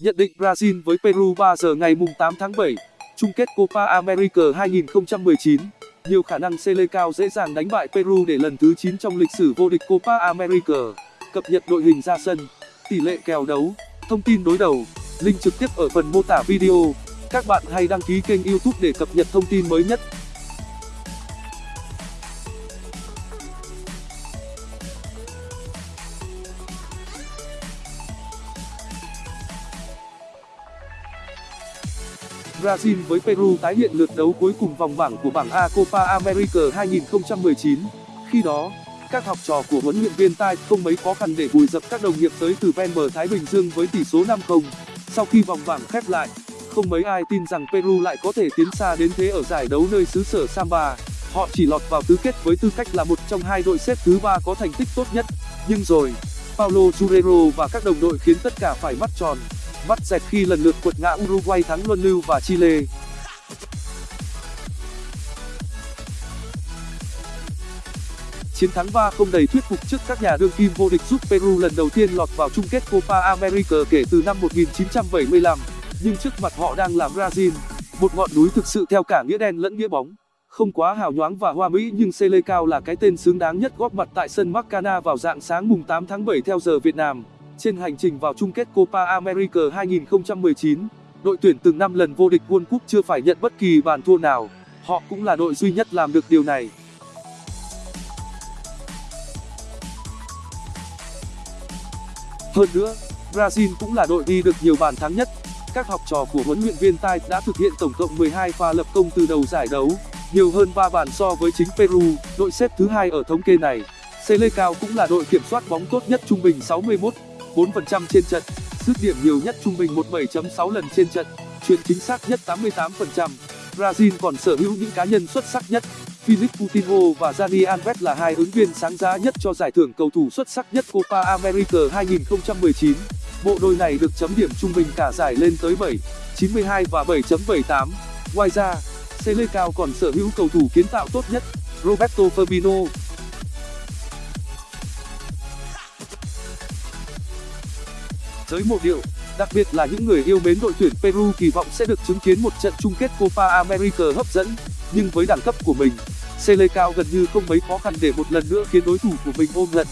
Nhận định Brazil với Peru 3 giờ ngày 8 tháng 7, chung kết Copa America 2019. Nhiều khả năng Selecao dễ dàng đánh bại Peru để lần thứ 9 trong lịch sử vô địch Copa America. Cập nhật đội hình ra sân, tỷ lệ kèo đấu, thông tin đối đầu, link trực tiếp ở phần mô tả video. Các bạn hãy đăng ký kênh YouTube để cập nhật thông tin mới nhất. Brazil với Peru tái hiện lượt đấu cuối cùng vòng bảng của bảng A Copa America 2019. Khi đó, các học trò của huấn luyện viên Tai không mấy khó khăn để vùi dập các đồng nghiệp tới từ ven bờ Thái Bình Dương với tỷ số 5-0. Sau khi vòng bảng khép lại, không mấy ai tin rằng Peru lại có thể tiến xa đến thế ở giải đấu nơi xứ sở Samba. Họ chỉ lọt vào tứ kết với tư cách là một trong hai đội xếp thứ ba có thành tích tốt nhất. Nhưng rồi, Paulo Guerrero và các đồng đội khiến tất cả phải mắt tròn mắt dẹt khi lần lượt quật ngã Uruguay thắng luân lưu và Chile. Chiến thắng 3-0 đầy thuyết phục trước các nhà đương kim vô địch giúp Peru lần đầu tiên lọt vào chung kết Copa America kể từ năm 1975. Nhưng trước mặt họ đang là Brazil, một ngọn núi thực sự theo cả nghĩa đen lẫn nghĩa bóng. Không quá hào nhoáng và hoa mỹ nhưng Selecao là cái tên xứng đáng nhất góp mặt tại sân Maracana vào dạng sáng mùng 8 tháng 7 theo giờ Việt Nam. Trên hành trình vào chung kết Copa America 2019, đội tuyển từng 5 lần vô địch World Cup chưa phải nhận bất kỳ bàn thua nào. Họ cũng là đội duy nhất làm được điều này. Hơn nữa, Brazil cũng là đội ghi được nhiều bàn thắng nhất. Các học trò của huấn luyện viên Tai đã thực hiện tổng cộng 12 pha lập công từ đầu giải đấu, nhiều hơn 3 bàn so với chính Peru, đội xếp thứ hai ở thống kê này. Selecao cũng là đội kiểm soát bóng tốt nhất trung bình 61 4% trên trận, dứt điểm nhiều nhất trung bình 17.6 lần trên trận, chuyền chính xác nhất 88%. Brazil còn sở hữu những cá nhân xuất sắc nhất. Philip Coutinho và Dani Alves là hai ứng viên sáng giá nhất cho giải thưởng cầu thủ xuất sắc nhất Copa America 2019. Bộ đôi này được chấm điểm trung bình cả giải lên tới 7, 92 và 7.78. Ngoài ra, Selecao còn sở hữu cầu thủ kiến tạo tốt nhất, Roberto Firmino, giới mộ điệu, đặc biệt là những người yêu mến đội tuyển peru kỳ vọng sẽ được chứng kiến một trận chung kết copa america hấp dẫn. Nhưng với đẳng cấp của mình selecao gần như không mấy khó khăn để một lần nữa khiến đối thủ của mình ôm giận